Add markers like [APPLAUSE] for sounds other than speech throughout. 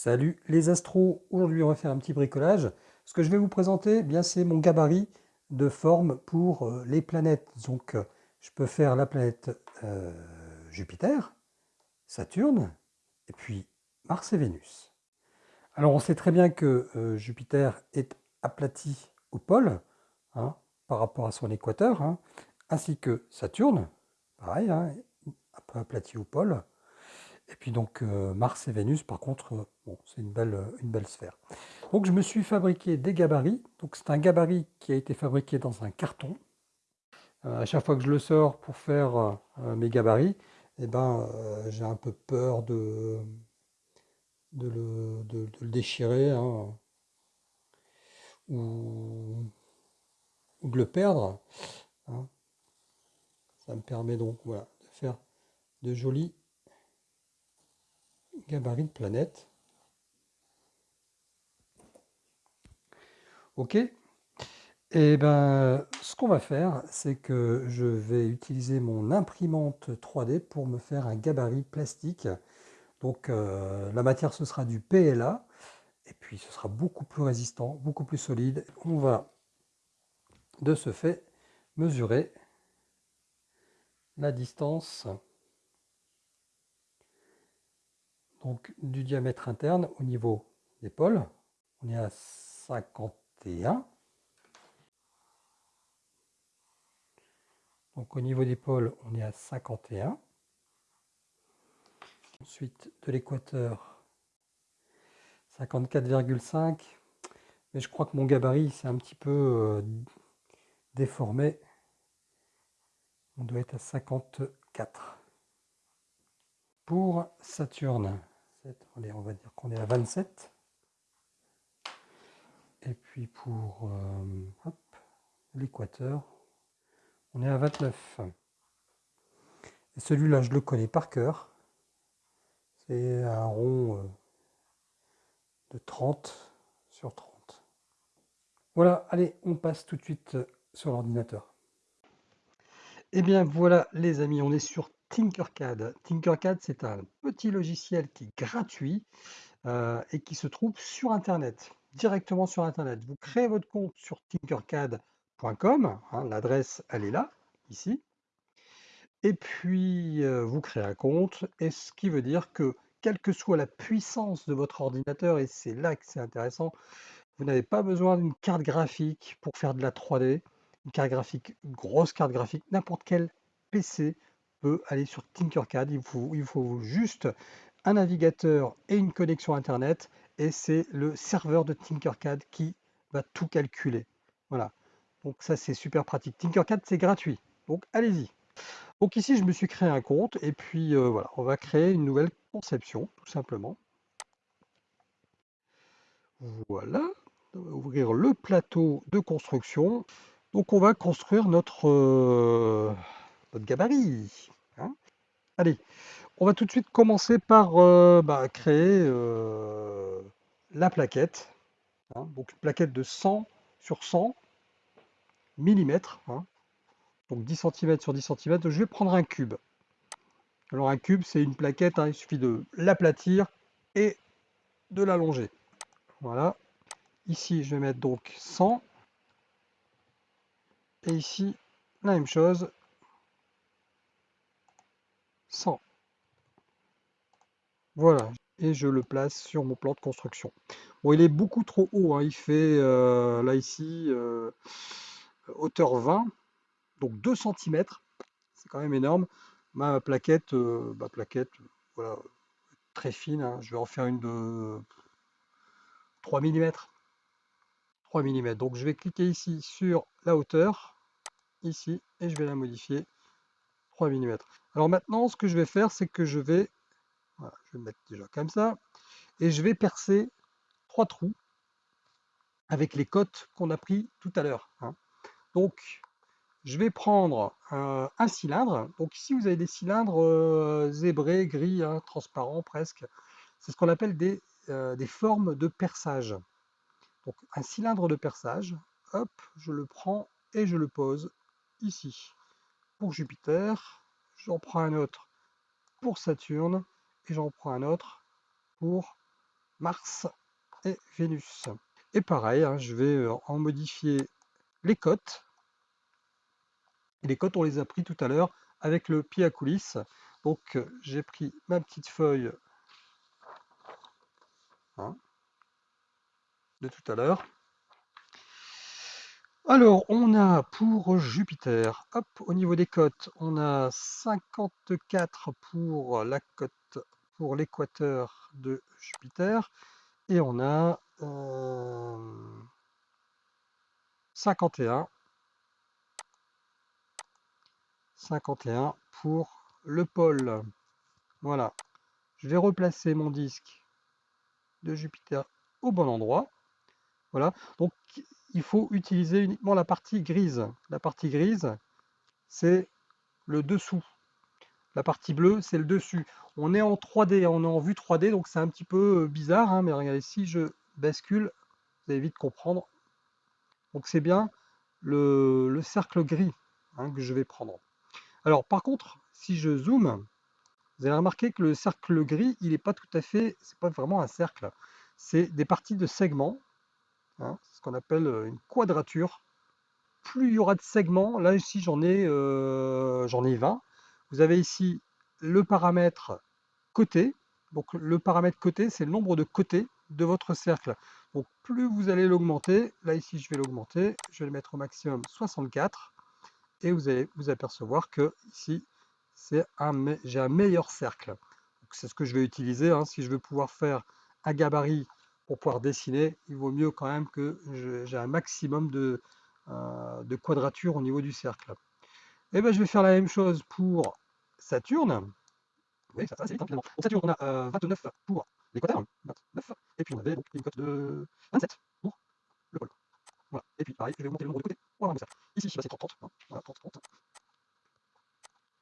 Salut les astros, aujourd'hui on va faire un petit bricolage. Ce que je vais vous présenter, eh c'est mon gabarit de forme pour euh, les planètes. Donc euh, je peux faire la planète euh, Jupiter, Saturne, et puis Mars et Vénus. Alors on sait très bien que Jupiter est aplati au pôle, hein, par rapport à son équateur, hein, ainsi que Saturne, pareil, hein, un peu aplati au pôle. Et puis donc Mars et Vénus, par contre, c'est une belle, euh, une belle sphère. Donc je me suis fabriqué des gabarits. Donc c'est un gabarit qui a été fabriqué dans un carton. à chaque fois que je le sors pour faire mes gabarits, eh ben, j'ai un peu peur de, de, le, déchirer hein, ou, de le perdre. Hein. Ça me permet donc voilà, de faire de jolis gabarit de planète. Ok Et eh ben, ce qu'on va faire, c'est que je vais utiliser mon imprimante 3D pour me faire un gabarit plastique. Donc euh, la matière, ce sera du PLA. Et puis ce sera beaucoup plus résistant, beaucoup plus solide. On va de ce fait mesurer la distance donc du diamètre interne au niveau des pôles. On est à 51. Donc au niveau des pôles, on est à 51. Ensuite, de l'équateur, 54,5. Mais je crois que mon gabarit, c'est un petit peu euh, déformé. On doit être à 54. Pour Saturne, on va dire qu'on est à 27. Et puis pour euh, l'équateur, on est à 29. Et celui-là, je le connais par cœur. C'est un rond euh, de 30 sur 30. Voilà, allez, on passe tout de suite sur l'ordinateur. Et eh bien voilà les amis, on est sur Tinkercad. Tinkercad, c'est un petit logiciel qui est gratuit euh, et qui se trouve sur Internet, directement sur Internet. Vous créez votre compte sur tinkercad.com, hein, l'adresse elle est là, ici. Et puis euh, vous créez un compte, et ce qui veut dire que quelle que soit la puissance de votre ordinateur, et c'est là que c'est intéressant, vous n'avez pas besoin d'une carte graphique pour faire de la 3D, une carte graphique, grosse carte graphique, n'importe quel PC peut aller sur Tinkercad. Il faut juste un navigateur et une connexion Internet et c'est le serveur de Tinkercad qui va tout calculer. Voilà. Donc ça c'est super pratique. Tinkercad c'est gratuit. Donc allez-y. Donc ici je me suis créé un compte et puis euh, voilà, on va créer une nouvelle conception tout simplement. Voilà, on va ouvrir le plateau de construction. Donc on va construire notre, euh, notre gabarit. Hein. Allez, on va tout de suite commencer par euh, bah, créer euh, la plaquette. Hein. donc une plaquette de 100 sur 100 mm. Hein. donc 10 cm sur 10 cm. Je vais prendre un cube. Alors un cube, c'est une plaquette, il suffit de l'aplatir et de l'allonger. Voilà. Ici, je vais mettre donc 100. Et ici, la même chose, 100. Voilà, et je le place sur mon plan de construction. Bon, il est beaucoup trop haut, hein. il fait euh, là ici euh, hauteur 20, donc 2 cm, c'est quand même énorme. Ma plaquette, euh, plaquette, voilà, très fine, hein. je vais en faire une de 3 mm. 3 mm. Donc je vais cliquer ici sur la hauteur, ici, et je vais la modifier 3 mm. Alors maintenant, ce que je vais faire, c'est que je vais, je vais mettre déjà comme ça, et je vais percer trois trous avec les cotes qu'on a pris tout à l'heure. Hein. Donc, je vais prendre un cylindre. Donc ici, vous avez des cylindres euh, zébrés, gris, hein, transparents presque. C'est ce qu'on appelle des, euh, des formes de perçage. Donc un cylindre de perçage, hop, je le prends et je le pose ici pour Jupiter, j'en prends un autre pour Saturne, et j'en prends un autre pour Mars et Vénus. Et pareil, hein, je vais euh, en modifier les cotes. les cotes, on les a pris tout à l'heure avec le pied à coulisses. Donc euh, j'ai pris ma petite feuille hein, de tout à l'heure. Alors, on a pour Jupiter, hop, au niveau des cotes, on a 54 pour la cote pour l'équateur de Jupiter et on a 51 51 pour le pôle. Voilà. Je vais replacer mon disque de Jupiter au bon endroit. Voilà. Donc il faut utiliser uniquement la partie grise. La partie grise, c'est le dessous. La partie bleue, c'est le dessus. On est en 3D, on est en vue 3D, donc c'est un petit peu euh, bizarre, hein, mais regardez, si je bascule, vous allez vite comprendre. Donc c'est bien le, cercle gris hein, que je vais prendre. Alors par contre, si je zoome, vous allez remarquer que le cercle gris, il n'est pas tout à fait, c'est pas vraiment un cercle. C'est des parties de segments, hein, ce qu'on appelle euh, une quadrature. Plus il y aura de segments, là ici j'en ai, euh, j'en ai 20. Vous avez ici le paramètre côté. Donc le paramètre côté, c'est le nombre de côtés de votre cercle. Donc plus vous allez l'augmenter, là ici je vais l'augmenter, je vais le mettre au maximum 64, et vous allez vous apercevoir que ici j'ai un meilleur cercle. C'est ce que je vais utiliser, hein. si je veux pouvoir faire un gabarit pour pouvoir dessiner, il vaut mieux quand même que j'ai un maximum de, euh, de quadrature au niveau du cercle. Et eh bien je vais faire la même chose pour Saturne. Oui, ça, c'est vite, hein, finalement. Pour Saturne, on a 29 euh, pour l'équateur, 29, et puis on avait donc une cote de 27 pour le pôle. Voilà. Et puis pareil, je vais augmenter le nombre de côtés pour avoir ça. Ici, c'est 30, 30. Hein. Voilà, 30, 30.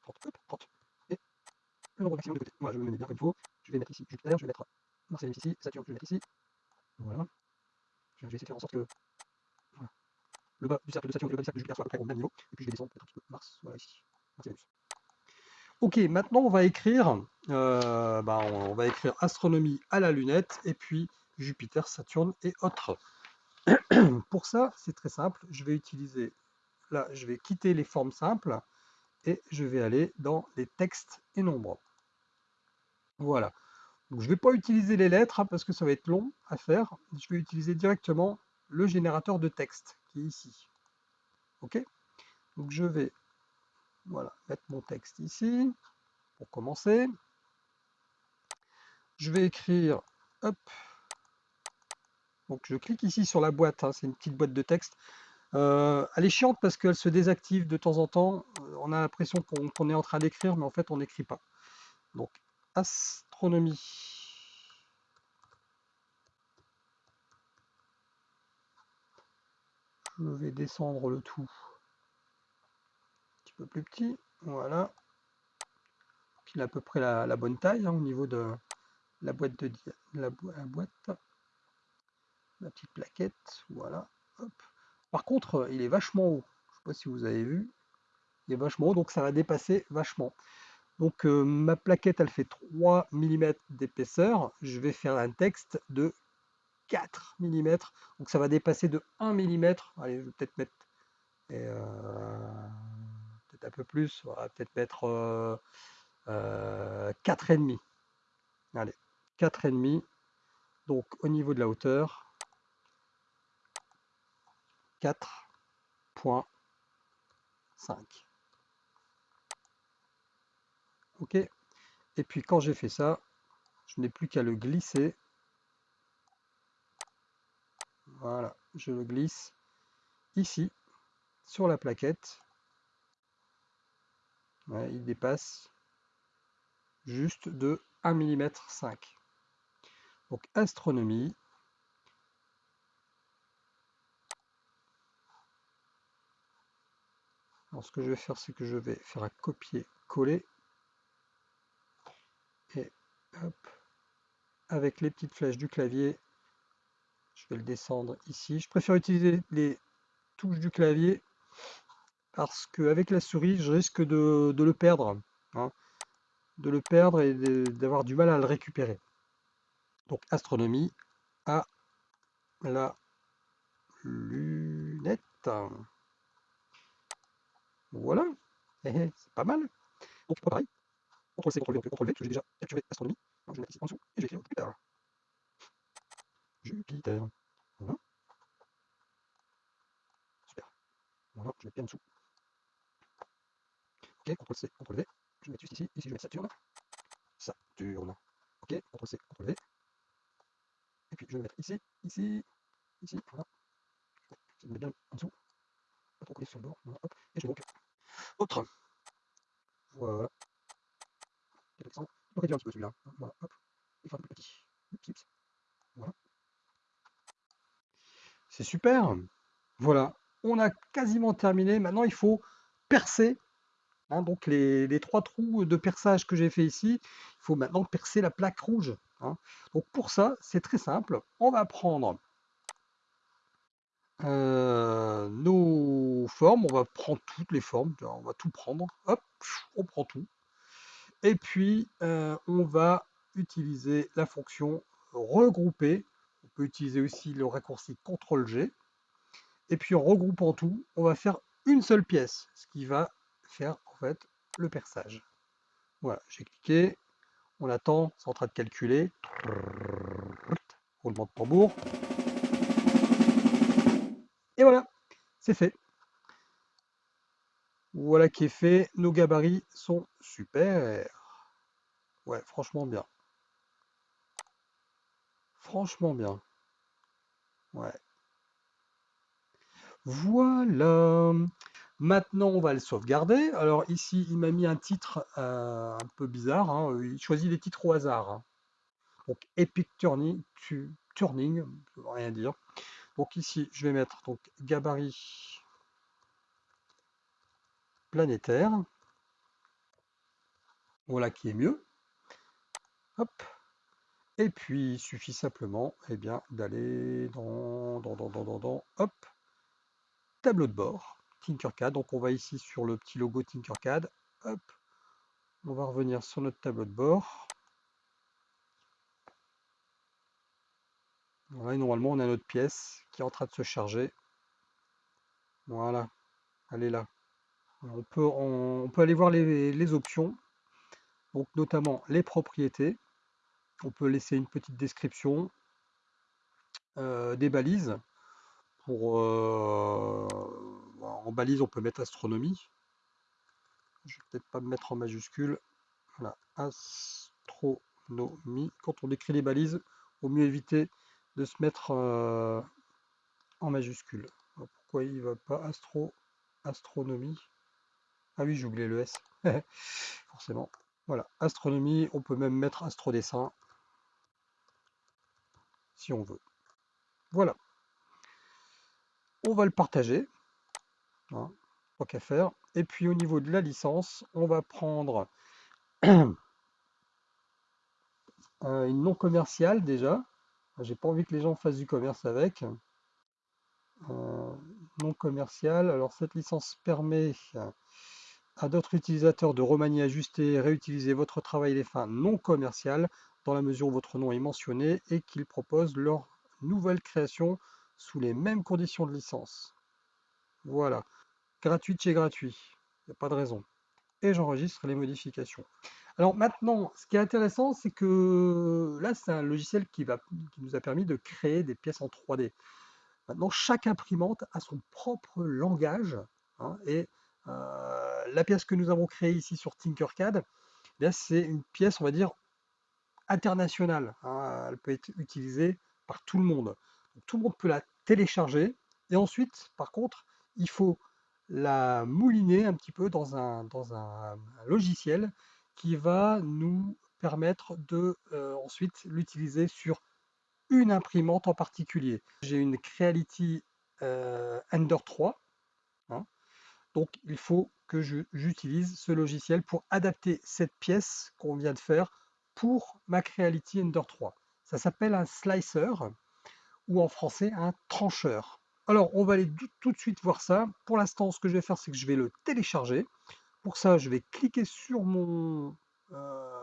30, 30. Et le nombre maximum de côtés. Voilà, je me mener bien comme il faut. Je vais mettre ici Jupiter, je vais mettre Mars et Vénus ici, Saturne, je vais mettre ici. Voilà. Je vais essayer de faire en sorte que voilà. Le bas du cercle de Saturne le bas du cercle de Jupiter soient à peu près au même niveau. Et puis je vais descendre un petit peu Mars, voilà ici. Ok, maintenant on va écrire, euh, bah, on, va écrire astronomie à la lunette et puis Jupiter, Saturne et autres. [CLEARS THROAT] Pour ça, c'est très simple. Je vais utiliser, là, je vais quitter les formes simples et je vais aller dans les textes et nombres. Voilà. Donc, je ne vais pas utiliser les lettres hein, parce que ça va être long à faire. Je vais utiliser directement le générateur de texte ici. Ok? Donc je vais voilà, mettre mon texte ici, pour commencer. Je vais écrire, hop, donc je clique ici sur la boîte, hein, c'est une petite boîte de texte. Euh, elle est chiante parce qu'elle se désactive de temps en temps. Euh, on a l'impression qu'on est en train d'écrire, mais en fait on n'écrit pas. Donc, astronomie. Je vais descendre le tout peu plus petit. Voilà. Il a à peu près la, bonne taille hein, au niveau de la boîte de la, boîte. La petite plaquette. Voilà. Par contre, il est vachement haut. Je sais pas si vous avez vu. Il est vachement haut, donc ça va dépasser vachement. Donc euh, ma plaquette, elle fait 3 mm d'épaisseur. Je vais faire un texte de 4 mm. Donc ça va dépasser de 1 mm. Allez, je vais peut-être mettre... Euh, un peu plus, on va peut-être mettre euh, euh, et demi Allez, et demi Donc au niveau de la hauteur, 4.5. Ok Et puis quand j'ai fait ça, je n'ai plus qu'à le glisser. Voilà, je le glisse ici sur la plaquette il dépasse juste de 1 mm 5. Donc astronomie. Alors ce que je vais faire, c'est que je vais faire un copier-coller. Et avec les petites flèches du clavier, je vais le descendre ici. Je préfère utiliser les touches du clavier parce qu'avec la souris, je risque de, le perdre. Hein. de le perdre et d'avoir du mal à le récupérer. Donc astronomie à la lunette. Voilà, eh, eh, c'est pas mal. Donc pareil, CTRL C, CTRL V, CTRL V, que j'ai déjà capturé astronomie. je vais mettre ici en dessous et je vais écrire. Jupiter. Voilà. Super. Voilà, je vais bien en dessous. Ok, CTRL C, CTRL V. Je vais mettre juste ici. Ici, je mettre Saturne. Saturne. Ok, CTRL C, CTRL V. Et puis je vais mettre ici, ici, ici, voilà. Je vais mettre bien en dessous. Pas trop coller sur le bord. Voilà, hop. Et je vais donc. Autre. Voilà. Je réduire un petit peu celui-là. Voilà, hop. Il faut un peu plus petit. Voilà. C'est super. Voilà. On a quasiment terminé. Maintenant, il faut percer Hein, donc les, trois trous de perçage que j'ai fait ici, il faut maintenant percer la plaque rouge. Hein. Donc pour ça, c'est très simple. On va prendre euh, nos formes, on va prendre toutes les formes, on va tout prendre, hop, on prend tout. Et puis euh, on va utiliser la fonction regrouper. Peut utiliser aussi le raccourci CTRL-G. Et puis en regroupant tout, on va faire une seule pièce, ce qui va faire en fait le perçage. Voilà, j'ai cliqué, on attend, c'est en train de calculer. Roulement de tambour. Et voilà, c'est fait. Voilà qui est fait. Nos gabarits sont super. Ouais, franchement bien. Franchement bien. Voilà. Maintenant, on va le sauvegarder. Alors ici, il m'a mis un titre euh, un peu bizarre. Hein. Il choisit des titres au hasard. Hein. Donc Epic Turning, turning ne veut rien dire. Donc ici, je vais mettre donc gabarit planétaire. Voilà qui est mieux. Hop. Et puis, il suffit simplement eh bien, d'aller dans, dans, dans, dans, dans, hop, tableau de bord. Tinkercad. Donc on va ici sur le petit logo Tinkercad. Hop. On va revenir sur notre tableau de bord. Voilà, et normalement on a notre pièce qui est en train de se charger. Voilà, elle est là. On peut, on, peut aller voir les, options, donc notamment les propriétés. On peut laisser une petite description, euh, des balises pour euh, en balise, on peut mettre astronomie. Je vais peut-être pas me mettre en majuscule. Voilà, astronomie. Quand on décrit les balises, au mieux éviter de se mettre euh, en majuscule. pourquoi il va pas astro astronomie Ah oui, j'ai oublié le S. [LAUGHS] Forcément. Voilà, astronomie, on peut même mettre astrodessin si on veut. Voilà. On va le partager. Hein, qu'à faire. Et puis au niveau de la licence, on va prendre [CLEARS THROAT] une non commerciale déjà. J'ai pas envie que les gens fassent du commerce avec. Euh, non commercial. Alors cette licence permet à d'autres utilisateurs de remanier, ajuster réutiliser votre travail des fins non commerciales dans la mesure où votre nom est mentionné et qu'ils proposent leur nouvelle création sous les mêmes conditions de licence. Voilà. Gratuit chez gratuit. Il n'y a pas de raison. Et j'enregistre les modifications. Alors maintenant, ce qui est intéressant, c'est que là, c'est un logiciel qui, va, qui nous a permis de créer des pièces en 3D. Maintenant, chaque imprimante a son propre langage. Hein, et euh, la pièce que nous avons créée ici sur Tinkercad, eh c'est une pièce, on va dire, internationale. Hein. elle peut être utilisée par tout le monde. tout le monde peut la télécharger. Et ensuite, par contre, il faut la mouliner un petit peu dans un, dans un, logiciel qui va nous permettre de euh, ensuite l'utiliser sur une imprimante en particulier. J'ai une Creality euh, Ender 3, hein. donc il faut que j'utilise ce logiciel pour adapter cette pièce qu'on vient de faire pour ma Creality Ender 3. Ça s'appelle un slicer ou en français un trancheur. Alors, on va aller tout de suite voir ça. Pour l'instant, ce que je vais faire, c'est que je vais le télécharger. Pour ça, je vais cliquer sur mon euh,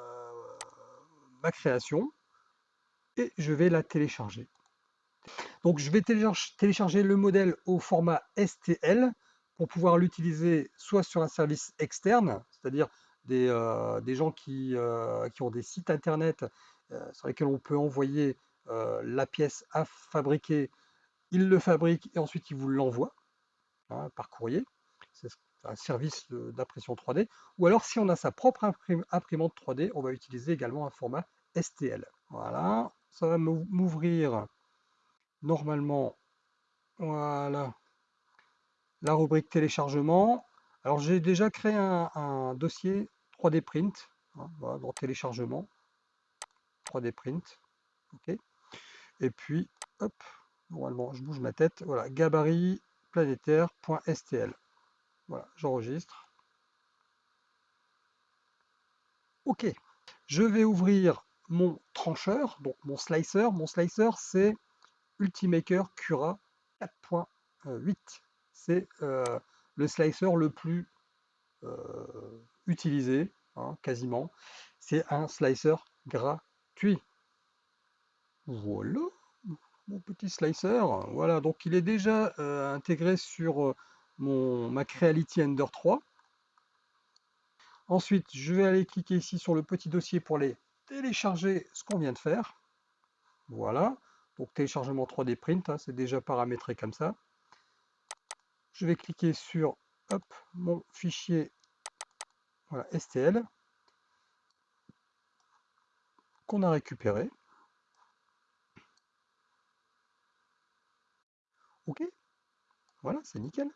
ma création. et je vais la télécharger. Donc je vais télécharger le modèle au format STL pour pouvoir l'utiliser soit sur un service externe, c'est-à-dire des, euh, gens qui, euh, qui, ont des sites internet euh, sur lesquels on peut envoyer la pièce à fabriquer, ils le fabriquent et ensuite ils vous l'envoient hein, par courrier. C'est un service d'impression 3D. Ou alors si on a sa propre imprimante 3D, on va utiliser également un format STL. Voilà, ça va m'ouvrir normalement, la rubrique téléchargement. Alors j'ai déjà créé un, dossier 3D print, hein, dans téléchargement, 3D print, ok. Et puis, hop, normalement, je bouge ma tête, voilà, gabarit planétaire.stl. Voilà, j'enregistre. Ok, je vais ouvrir mon trancheur, donc mon slicer. Mon slicer, c'est Ultimaker Cura 4.8. C'est euh, le slicer le plus euh, utilisé, hein, quasiment. C'est un slicer gratuit. Voilà, mon petit slicer. Voilà, donc il est déjà euh, intégré sur mon, ma Creality Ender 3. Ensuite, je vais aller cliquer ici sur le petit dossier pour les télécharger ce qu'on vient de faire. Voilà. Donc téléchargement 3D print, hein, c'est déjà paramétré comme ça. Je vais cliquer sur hop, mon fichier STL qu'on a récupéré. OK, voilà, c'est nickel.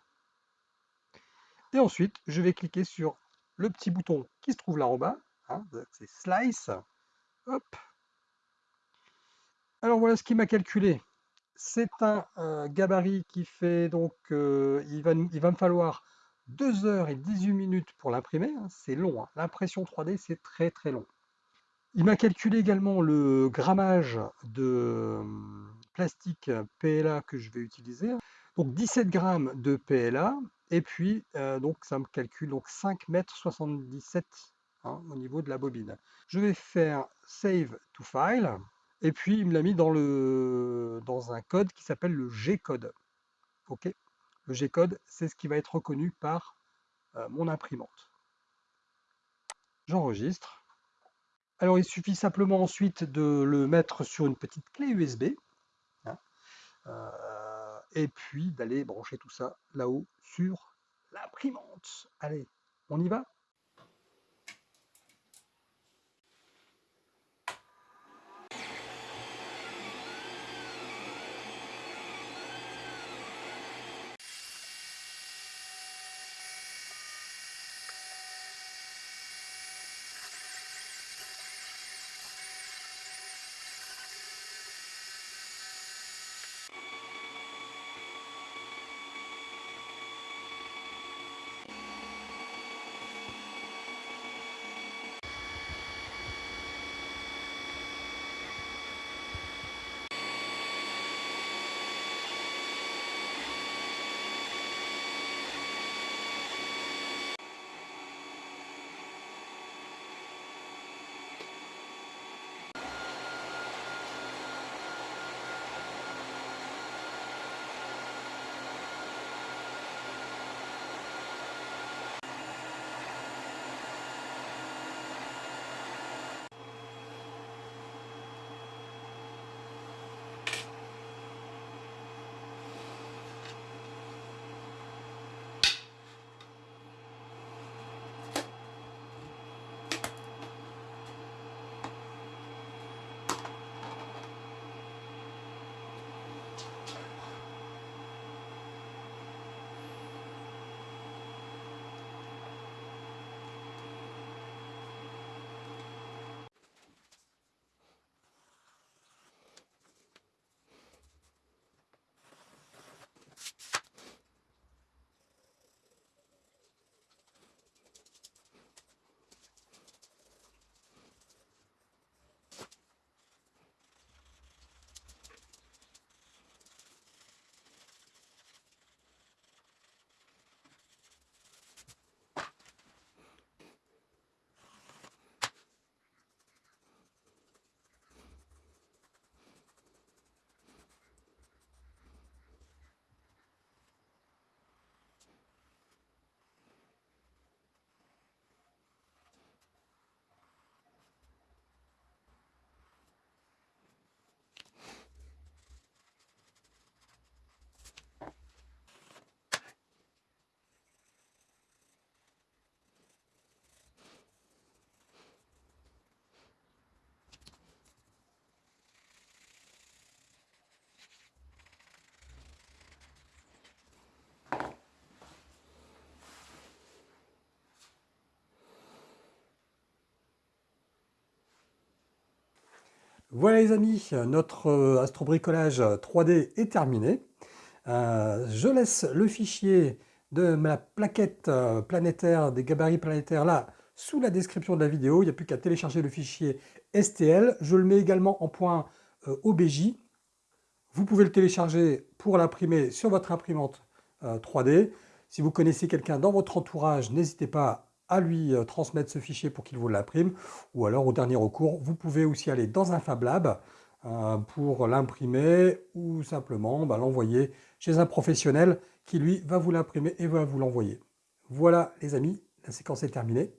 Et ensuite, je vais cliquer sur le petit bouton qui se trouve là en bas, hein, c'est Slice. Hop, alors voilà ce qu'il m'a calculé. C'est un euh, gabarit qui fait donc, euh, il, va, me falloir 2 heures et 18 minutes pour l'imprimer. Hein. c'est long, hein. l'impression 3D c'est très très long. Il m'a calculé également le grammage de hum, plastique PLA que je vais utiliser. Donc 17 grammes de PLA et puis euh, donc ça me calcule donc 5 mètres 77 hein, au niveau de la bobine. Je vais faire Save to File. Et puis, il me l'a mis dans, le, dans un code qui s'appelle le G-code. OK? Le G-code, c'est ce qui va être reconnu par euh, mon imprimante. J'enregistre. Alors, il suffit simplement ensuite de le mettre sur une petite clé USB. Hein, euh, et puis d'aller brancher tout ça là-haut sur l'imprimante. Allez, on y va? Voilà les amis, notre euh, astrobricolage 3D est terminé. Euh, je laisse le fichier de ma plaquette euh, planétaire, des gabarits planétaires là, sous la description de la vidéo. Il n'y a plus qu'à télécharger le fichier STL. Je le mets également en point OBJ. Vous pouvez le télécharger pour l'imprimer sur votre imprimante 3D. Si vous connaissez quelqu'un dans votre entourage, n'hésitez pas à lui euh, transmettre ce fichier pour qu'il vous l'imprime. Ou alors, au dernier recours, vous pouvez aussi aller dans un Fab Lab euh, pour l'imprimer ou simplement bah, l'envoyer chez un professionnel qui, lui, va vous l'imprimer et va vous l'envoyer. Voilà, les amis, la séquence est terminée.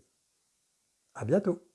À bientôt